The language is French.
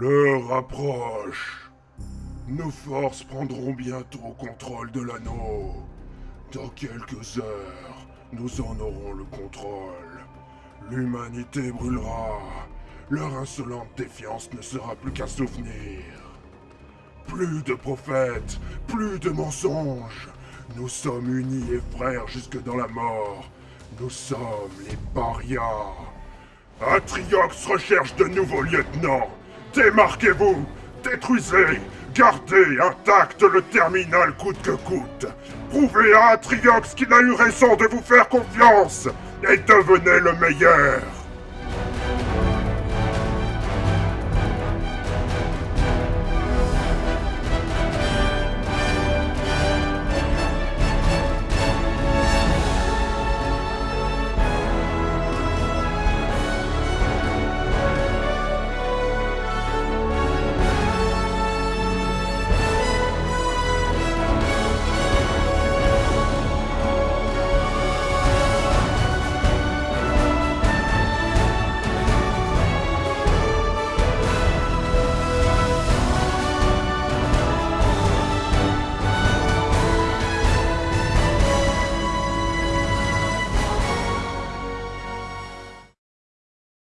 L'heure approche. Nos forces prendront bientôt contrôle de l'anneau. Dans quelques heures, nous en aurons le contrôle. L'humanité brûlera. Leur insolente défiance ne sera plus qu'un souvenir. Plus de prophètes, plus de mensonges. Nous sommes unis et frères jusque dans la mort. Nous sommes les parias. Atriox recherche de nouveaux lieutenants. Démarquez-vous, détruisez, gardez intact le terminal coûte que coûte. Prouvez à Atriox qu'il a eu raison de vous faire confiance et devenez le meilleur.